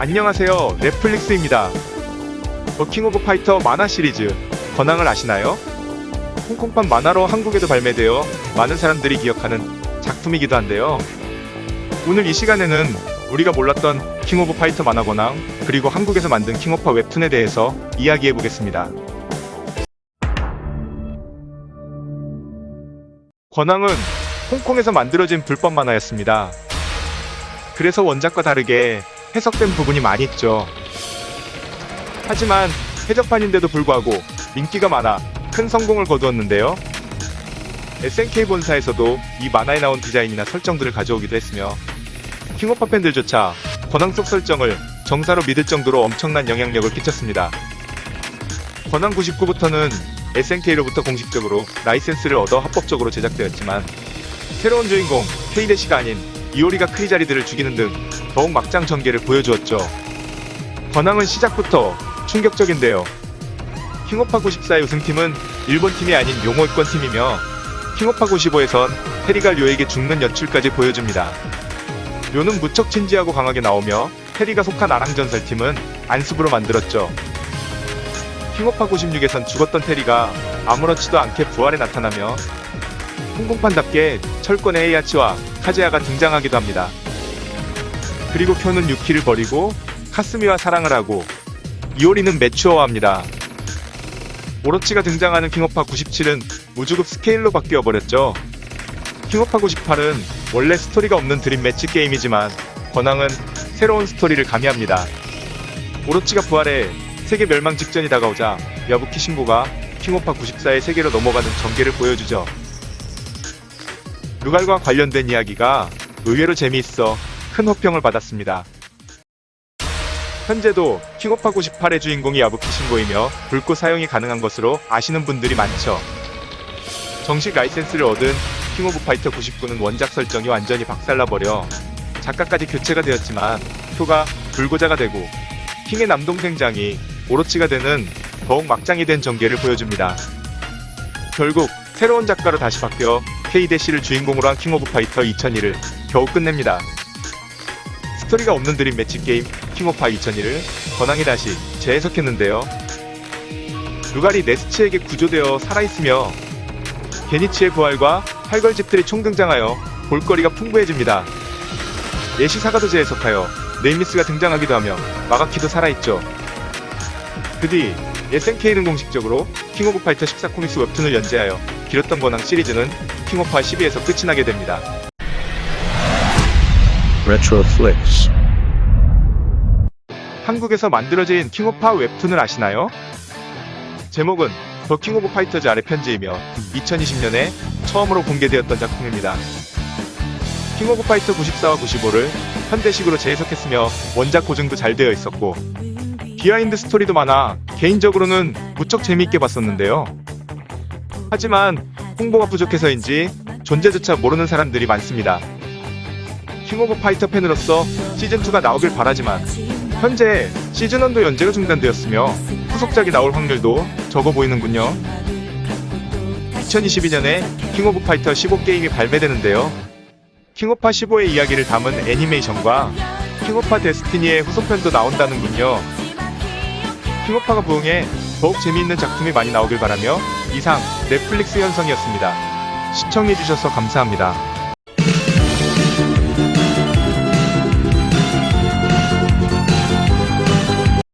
안녕하세요. Retroflix입니다. 더 킹 오브 파이터 만화 시리즈 권황을 아시나요? 홍콩판 만화로 한국에도 발매되어 많은 사람들이 기억하는 작품이기도 한데요. 오늘 이 시간에는 우리가 몰랐던 킹 오브 파이터 만화 권황 그리고 한국에서 만든 킹오파 웹툰에 대해서 이야기해 보겠습니다. 권황은 홍콩에서 만들어진 불법 만화였습니다. 그래서 원작과 다르게 해석된 부분이 많이 있죠. 하지만 해적판인데도 불구하고 인기가 많아 큰 성공을 거두었는데요. SNK 본사에서도 이 만화에 나온 디자인이나 설정들을 가져오기도 했으며 킹오파 팬들조차 권항 속 설정을 정사로 믿을 정도로 엄청난 영향력을 끼쳤습니다. 권항 99부터는 SNK로부터 공식적으로 라이센스를 얻어 합법적으로 제작되었지만 새로운 주인공 케이데시가 아닌 이오리가 크리자리들을 죽이는 등 더욱 막장 전개를 보여주었죠. 권항은 시작부터 충격적인데요. 킹오파 94의 우승팀은 일본 팀이 아닌 용호권 팀이며 킹오파 95에선 테리가 료에게 죽는 연출까지 보여줍니다. 료는 무척 진지하고 강하게 나오며 테리가 속한 아랑전설팀은 안습으로 만들었죠. 킹오파 96에선 죽었던 테리가 아무렇지도 않게 부활에 나타나며 홍콩판답게 철권의 헤이아치와 카즈야가 등장하기도 합니다. 그리고 쿄는 유키를 버리고 카스미와 사랑을 하고 이오리는 매츄어합니다. 오로치가 등장하는 킹오파 97은 우주급 스케일로 바뀌어 버렸죠. 킹오파 98은 원래 스토리가 없는 dream match 게임이지만 권황은 새로운 스토리를 가미합니다. 오로치가 부활해 세계 멸망 직전이 다가오자 야부키 신고가 킹오파 94의 세계로 넘어가는 전개를 보여주죠. 루갈과 관련된 이야기가 의외로 재미있어 큰 호평을 받았습니다. 현재도 킹오파 98의 주인공이 야부키 신고이며 불꽃 사용이 가능한 것으로 아시는 분들이 많죠. 정식 라이센스를 얻은 킹 오브 파이터 99는 원작 설정이 완전히 박살나버려 작가까지 교체가 되었지만 쿄가 불구자가 되고 킹의 남동생 장이 오로치가 되는 더욱 막장이 된 전개를 보여줍니다. 결국 새로운 작가로 다시 바뀌어 K-대시를 주인공으로 한 킹 오브 파이터 2002를 겨우 끝냅니다. 스토리가 없는 dream match 게임 킹 오브 파이 2002를 권황이 다시 재해석했는데요. 루갈이 네스츠에게 구조되어 살아있으며 게닛츠의 부활과 팔걸집들이 총등장하여 볼거리가 풍부해집니다. 애쉬 사가도 재해석하여 네임리스가 등장하기도 하며 마가키도 살아있죠. 그 뒤 SNK는 공식적으로 킹 오브 파이터 14 comics 웹툰을 연재하여 길었던 권황 시리즈는 킹 오브 파 12에서 끝이 나게 됩니다. Retroflix. 한국에서 만들어진 킹오파 웹툰을 아시나요? 제목은 더 킹 오브 파이터즈 아랑전기이며 2020년에 처음으로 공개되었던 작품입니다. 킹 오브 파이터 94와 95를 현대식으로 재해석했으며 원작 고증도 잘 되어 있었고 비하인드 스토리도 많아 개인적으로는 무척 재미있게 봤었는데요. 하지만 홍보가 부족해서인지 존재조차 모르는 사람들이 많습니다. 킹 오브 파이터 팬으로서 시즌2가 나오길 바라지만 현재 시즌1도 연재가 중단되었으며 후속작이 나올 확률도 적어 보이는군요. 2022년에 킹 오브 파이터 15 게임이 발매되는데요. 킹오파 15의 이야기를 담은 애니메이션과 킹오파 데스티니의 후속편도 나온다는군요. 킹오파가 부흥해 더욱 재미있는 작품이 많이 나오길 바라며 이상 넷플릭스 현성이었습니다. 시청해주셔서 감사합니다.